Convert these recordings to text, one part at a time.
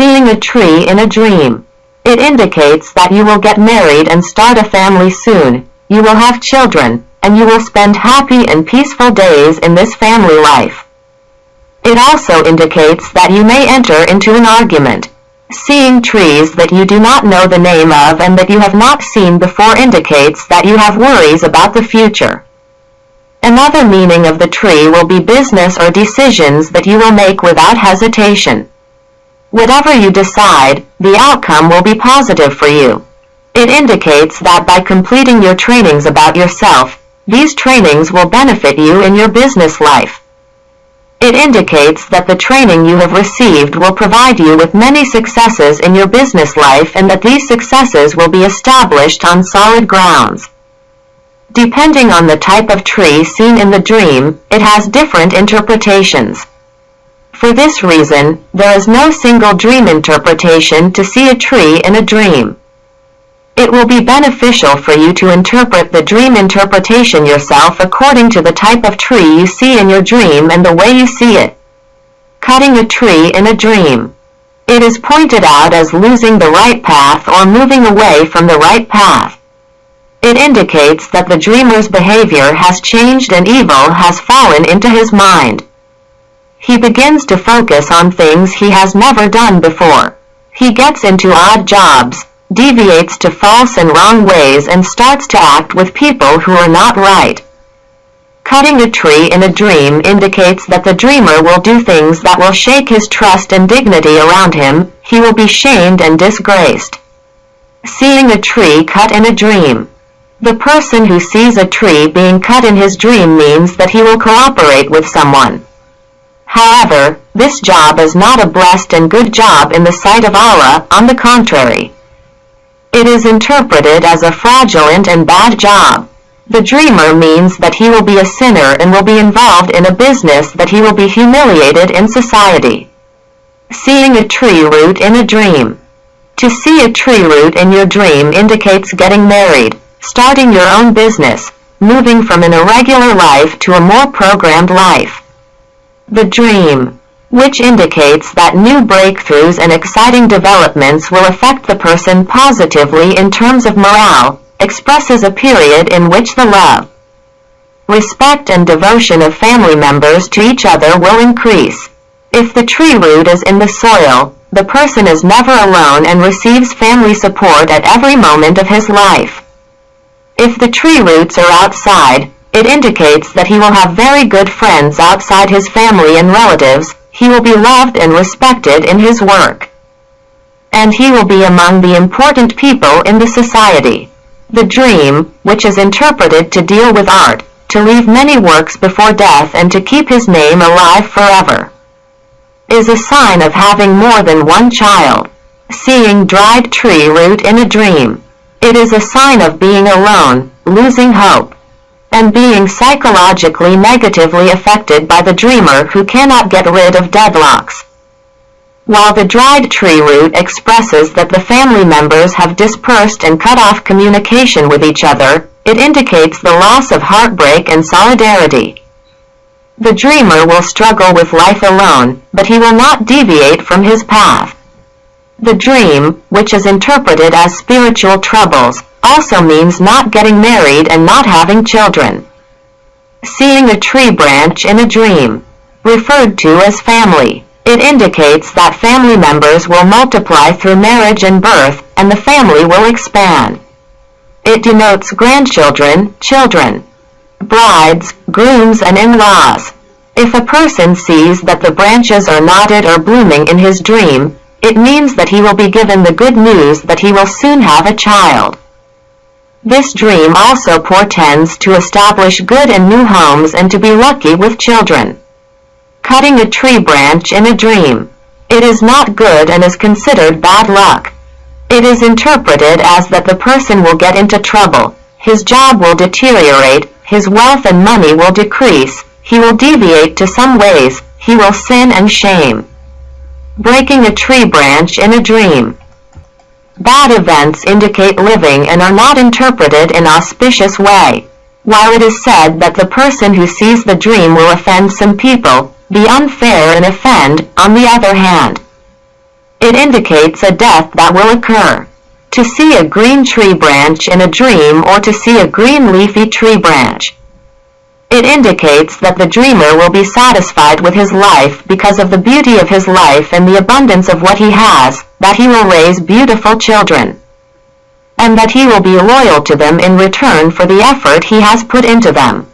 Seeing a tree in a dream. It indicates that you will get married and start a family soon. You will have children, and you will spend happy and peaceful days in this family life. It also indicates that you may enter into an argument. Seeing trees that you do not know the name of and that you have not seen before indicates that you have worries about the future. Another meaning of the tree will be business or decisions that you will make without hesitation. Whatever you decide, the outcome will be positive for you. It indicates that by completing your trainings about yourself, these trainings will benefit you in your business life. It indicates that the training you have received will provide you with many successes in your business life and that these successes will be established on solid grounds. Depending on the type of tree seen in the dream, it has different interpretations. For this reason, there is no single dream interpretation to see a tree in a dream. It will be beneficial for you to interpret the dream interpretation yourself according to the type of tree you see in your dream and the way you see it. Cutting a tree in a dream. It is pointed out as losing the right path or moving away from the right path. It indicates that the dreamer's behavior has changed and evil has fallen into his mind. He begins to focus on things he has never done before. He gets into odd jobs, deviates to false and wrong ways and starts to act with people who are not right. Cutting a tree in a dream indicates that the dreamer will do things that will shake his trust and dignity around him, he will be shamed and disgraced. Seeing a tree cut in a dream. The person who sees a tree being cut in his dream means that he will cooperate with someone. However, this job is not a blessed and good job in the sight of Allah, on the contrary. It is interpreted as a fraudulent and bad job. The dreamer means that he will be a sinner and will be involved in a business that he will be humiliated in society. Seeing a tree root in a dream. To see a tree root in your dream indicates getting married, starting your own business, moving from an irregular life to a more programmed life. The dream, which indicates that new breakthroughs and exciting developments will affect the person positively in terms of morale, expresses a period in which the love, respect and devotion of family members to each other will increase. If the tree root is in the soil, the person is never alone and receives family support at every moment of his life. If the tree roots are outside, it indicates that he will have very good friends outside his family and relatives, he will be loved and respected in his work. And he will be among the important people in the society. The dream, which is interpreted to deal with art, to leave many works before death and to keep his name alive forever, is a sign of having more than one child. Seeing dried tree root in a dream. It is a sign of being alone, losing hope and being psychologically negatively affected by the dreamer who cannot get rid of deadlocks. While the dried tree root expresses that the family members have dispersed and cut off communication with each other, it indicates the loss of heartbreak and solidarity. The dreamer will struggle with life alone, but he will not deviate from his path. The dream, which is interpreted as spiritual troubles, also means not getting married and not having children. Seeing a tree branch in a dream, referred to as family. It indicates that family members will multiply through marriage and birth, and the family will expand. It denotes grandchildren, children, brides, grooms and in-laws. If a person sees that the branches are knotted or blooming in his dream, it means that he will be given the good news that he will soon have a child. This dream also portends to establish good and new homes and to be lucky with children. Cutting a tree branch in a dream. It is not good and is considered bad luck. It is interpreted as that the person will get into trouble, his job will deteriorate, his wealth and money will decrease, he will deviate to some ways, he will sin and shame. Breaking a tree branch in a dream. Bad events indicate living and are not interpreted in auspicious way. While it is said that the person who sees the dream will offend some people, be unfair and offend, on the other hand. It indicates a death that will occur. To see a green tree branch in a dream or to see a green leafy tree branch. It indicates that the dreamer will be satisfied with his life because of the beauty of his life and the abundance of what he has, that he will raise beautiful children, and that he will be loyal to them in return for the effort he has put into them.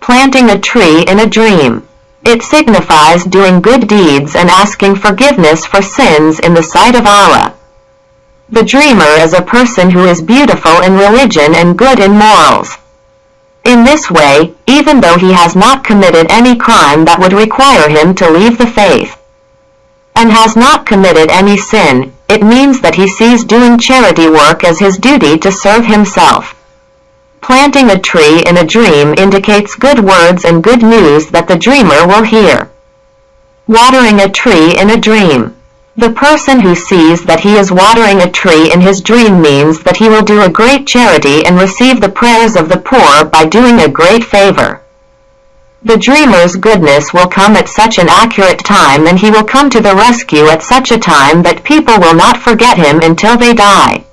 Planting a tree in a dream. It signifies doing good deeds and asking forgiveness for sins in the sight of Allah. The dreamer is a person who is beautiful in religion and good in morals. In this way, even though he has not committed any crime that would require him to leave the faith, and has not committed any sin, it means that he sees doing charity work as his duty to serve himself. Planting a tree in a dream indicates good words and good news that the dreamer will hear. Watering a tree in a dream. The person who sees that he is watering a tree in his dream means that he will do a great charity and receive the prayers of the poor by doing a great favor. The dreamer's goodness will come at such an accurate time and he will come to the rescue at such a time that people will not forget him until they die.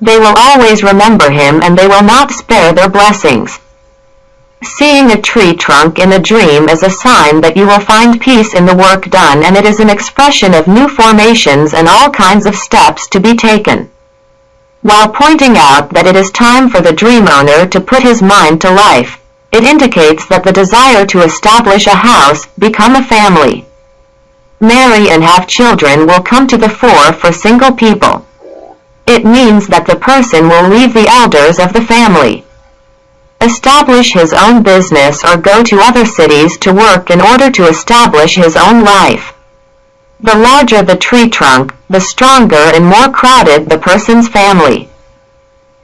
They will always remember him and they will not spare their blessings. Seeing a tree trunk in a dream is a sign that you will find peace in the work done and it is an expression of new formations and all kinds of steps to be taken. While pointing out that it is time for the dream owner to put his mind to life, it indicates that the desire to establish a house, become a family, marry and have children will come to the fore for single people. It means that the person will leave the elders of the family, establish his own business or go to other cities to work in order to establish his own life. The larger the tree trunk, the stronger and more crowded the person's family.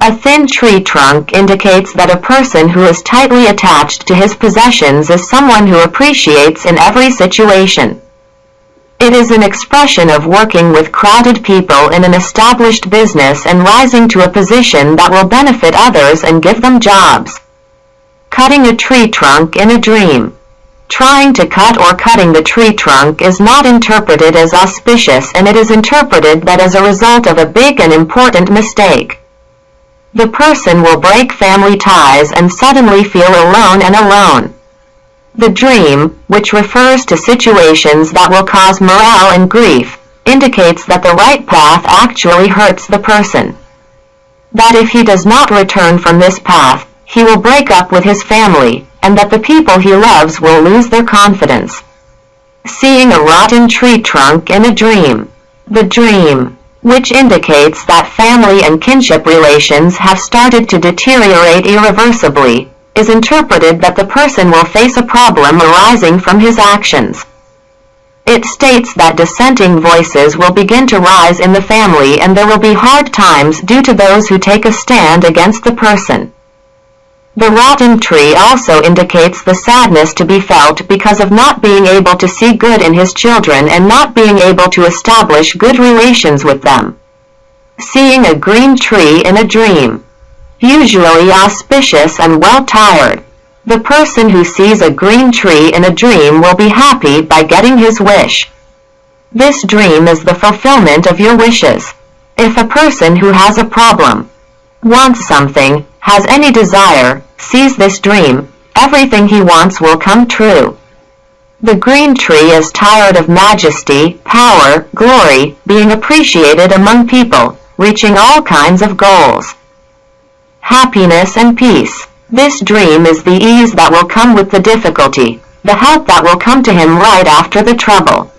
A thin tree trunk indicates that a person who is tightly attached to his possessions is someone who appreciates in every situation. It is an expression of working with crowded people in an established business and rising to a position that will benefit others and give them jobs. Cutting a tree trunk in a dream. Trying to cut or cutting the tree trunk is not interpreted as auspicious and it is interpreted that as a result of a big and important mistake. The person will break family ties and suddenly feel alone and alone. The dream, which refers to situations that will cause morale and grief, indicates that the right path actually hurts the person. That if he does not return from this path, he will break up with his family, and that the people he loves will lose their confidence. Seeing a rotten tree trunk in a dream. The dream, which indicates that family and kinship relations have started to deteriorate irreversibly, is interpreted that the person will face a problem arising from his actions. It states that dissenting voices will begin to rise in the family and there will be hard times due to those who take a stand against the person. The rotten tree also indicates the sadness to be felt because of not being able to see good in his children and not being able to establish good relations with them. Seeing a green tree in a dream. Usually auspicious and well tired. The person who sees a green tree in a dream will be happy by getting his wish. This dream is the fulfillment of your wishes. If a person who has a problem, wants something, has any desire, sees this dream, everything he wants will come true. The green tree is tired of majesty, power, glory, being appreciated among people, reaching all kinds of goals. Happiness and peace. This dream is the ease that will come with the difficulty, the help that will come to him right after the trouble.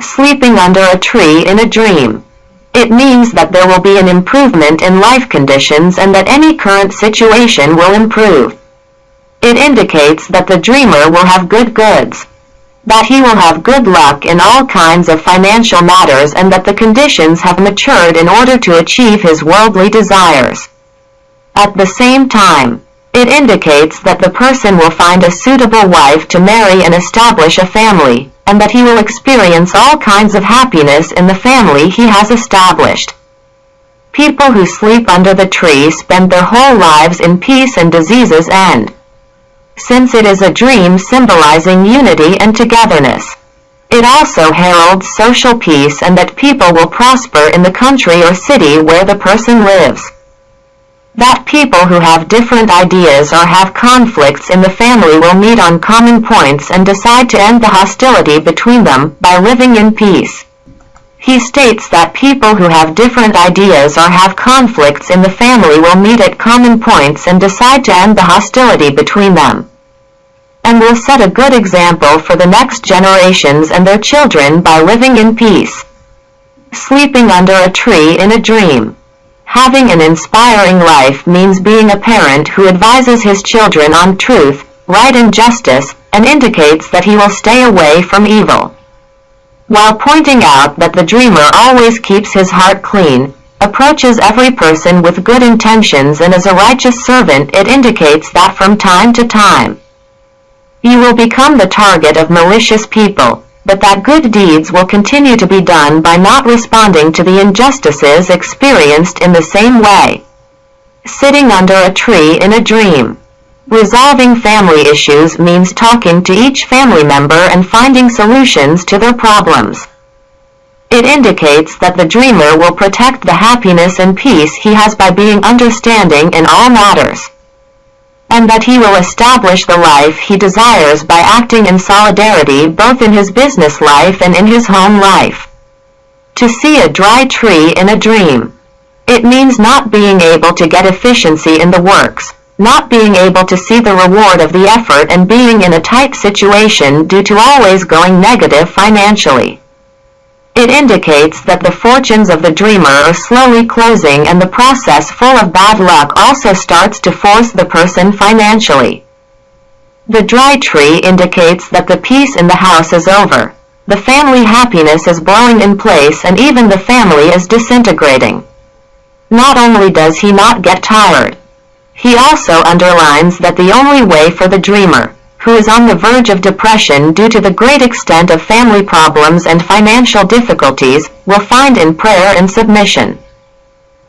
Sleeping under a tree in a dream. It means that there will be an improvement in life conditions and that any current situation will improve. It indicates that the dreamer will have good goods, that he will have good luck in all kinds of financial matters and that the conditions have matured in order to achieve his worldly desires. At the same time, it indicates that the person will find a suitable wife to marry and establish a family, and that he will experience all kinds of happiness in the family he has established. People who sleep under the tree spend their whole lives in peace and diseases end. Since it is a dream symbolizing unity and togetherness, It also heralds social peace and that people will prosper in the country or city where the person lives. That people who have different ideas or have conflicts in the family will meet on common points and decide to end the hostility between them by living in peace. He states that people who have different ideas or have conflicts in the family will meet at common points and decide to end the hostility between them. And will set a good example for the next generations and their children by living in peace. Sleeping under a tree in a dream. Having an inspiring life means being a parent who advises his children on truth, right and justice, and indicates that he will stay away from evil. While pointing out that the dreamer always keeps his heart clean, approaches every person with good intentions and is a righteous servant it indicates that from time to time you will become the target of malicious people, but that good deeds will continue to be done by not responding to the injustices experienced in the same way. Sitting under a tree in a dream. Resolving family issues means talking to each family member and finding solutions to their problems. It indicates that the dreamer will protect the happiness and peace he has by being understanding in all matters and that he will establish the life he desires by acting in solidarity both in his business life and in his home life. To see a dry tree in a dream. It means not being able to get efficiency in the works, not being able to see the reward of the effort and being in a tight situation due to always going negative financially. It indicates that the fortunes of the dreamer are slowly closing and the process full of bad luck also starts to force the person financially. The dry tree indicates that the peace in the house is over. The family happiness is blowing in place and even the family is disintegrating. Not only does he not get tired, he also underlines that the only way for the dreamer, who is on the verge of depression due to the great extent of family problems and financial difficulties, will find in prayer and submission.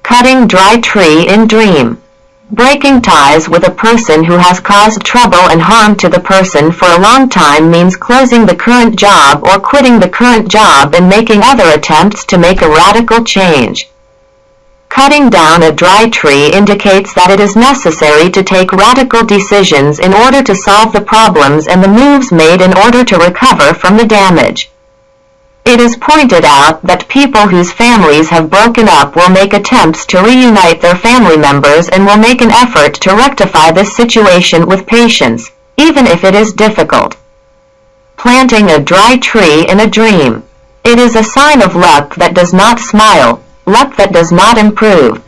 Cutting dry tree in dream. Breaking ties with a person who has caused trouble and harm to the person for a long time means closing the current job or quitting the current job and making other attempts to make a radical change. Cutting down a dry tree indicates that it is necessary to take radical decisions in order to solve the problems and the moves made in order to recover from the damage. It is pointed out that people whose families have broken up will make attempts to reunite their family members and will make an effort to rectify this situation with patience, even if it is difficult. Planting a dry tree in a dream. It is a sign of luck that does not smile, luck that does not improve,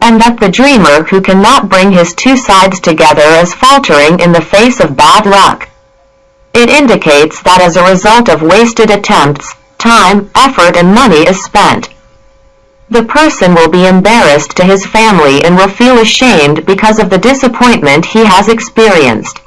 and that the dreamer who cannot bring his two sides together is faltering in the face of bad luck. It indicates that as a result of wasted attempts, time, effort and money is spent. The person will be embarrassed to his family and will feel ashamed because of the disappointment he has experienced.